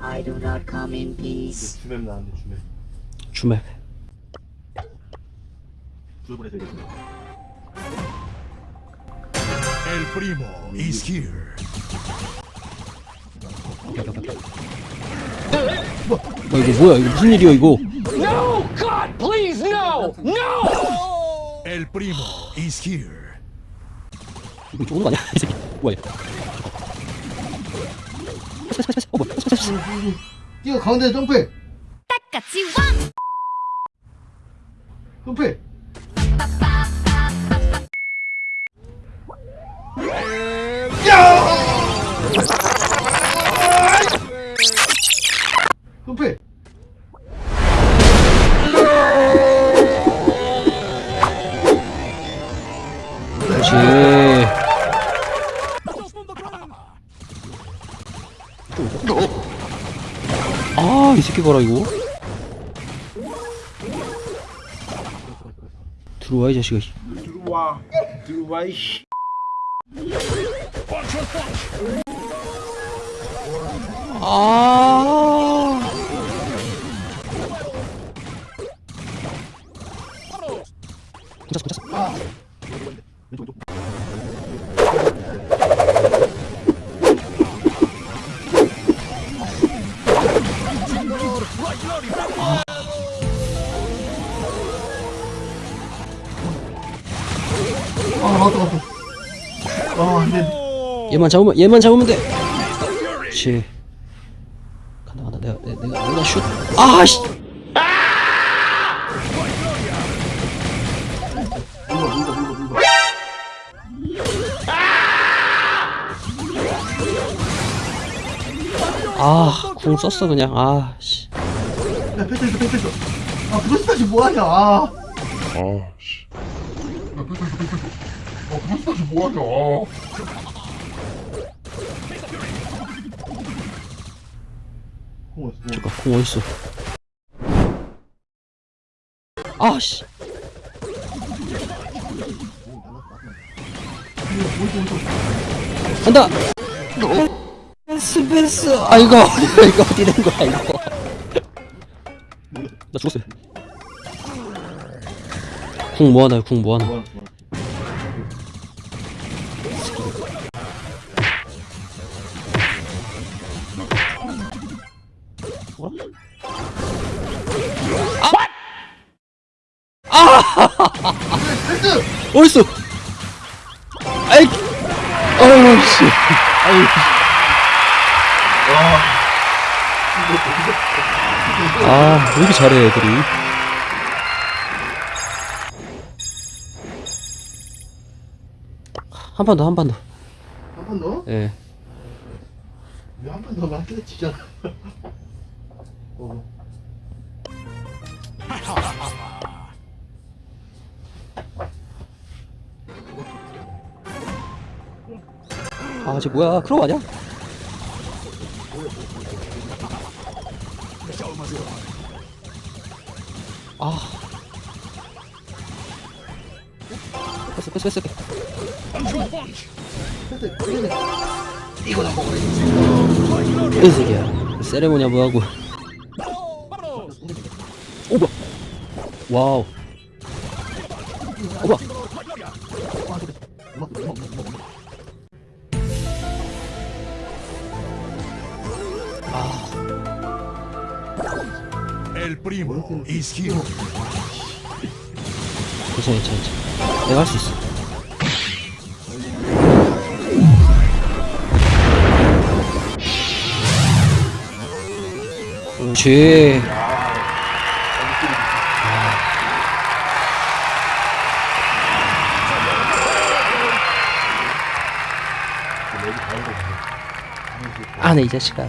I do not come in peace. 주맵 나왔네 주맵. 주맵. 주맵을 해서 이게 El primo is here. 뭐, 뭐 이거 뭐야? 이거 무슨 일이야 이거? No, God, please, no, no. El primo is here. 이거 좋은 거 아니야? 이 새끼. 뭐야? 어 뭐야 뛰어 가운데 점프해. 같이 왕! 점프해 아 이 새끼 봐라 이거. 들어와 이 자식아. 들어와. 들어와 이 씨. 아. 혼자서 혼자 서아 맞다 맞다 아 안돼 얘만 잡으면 얘만 잡으면 돼. 그렇지. 간다 간다 내가 내가 내가, 내가 슛. 아씨. 물어 아궁 썼어 그냥. 아 씨. 야 패스했어 패스했어 아 브로스타지 뭐하냐 아 어, 잠깐 궁 어딨어? 아씨. 간다. 패스 패스. 아 이거 이거 어디 된 거야 이거. 나 죽었어. 궁 뭐하나요? 궁 뭐하나? 어딨어? 아이, 어우 씨. 아이. 아, 왜 이렇게 잘해 애들이? 한 판 더, 한 판 더. 한번 더? 예. 한번더 한대 지잖아 어. 아, 쟤 뭐야? 크로우 아니야? 아. 뺐어, 뺐어, 뺐어. 이 새끼야. 세레모니야 뭐하고. 오, 뭐야. 와우. 오, 뭐야. El primo is here. 괜찮아, 괜찮아. 내가 할 수 있어. 그렇지. 아, 네, 이 자식아.